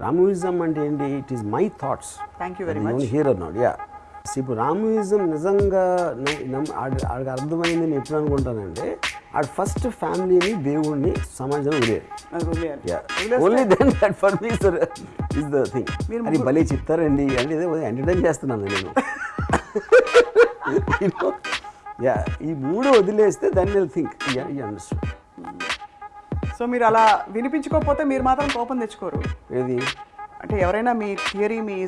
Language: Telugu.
రామోయిజం అంటే ఏంటి? It is my thoughts thank you very much hero నాడు యా ఇప్పుడు రామోయిజం నిజంగా ఆడికి అర్థమైంది నేను ఎప్పుడు అనుకుంటానంటే ఆడు ఫస్ట్ ఫ్యామిలీని దేవుడిని సమాజం వదిలేదు only then that for me is the thing అది భలే చెప్తారండి అంటే ఎంటర్టైన్ చేస్తున్నాను నేను. యా ఈ మూడు వదిలేస్తే దాన్ని will think yeah you understand so మీరు అలా వినిపించుకోకపోతే మీరు మాత్రం కోపం తెచ్చుకోరు. ఏది? అంటే ఎవరైనా మీ థియరీ మీ